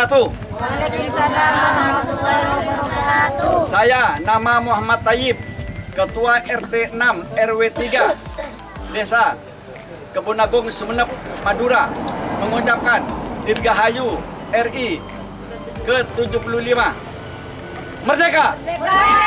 wabarakatuh. Waalaikumsalam warahmatullahi wabarakatuh. Saya nama Muhammad Tayyib, Ketua RT 6 RW 3 Desa Kebun Agung Sumeneb, Madura mengucapkan Dirgahayu RI ke-75 Merdeka! Merdeka!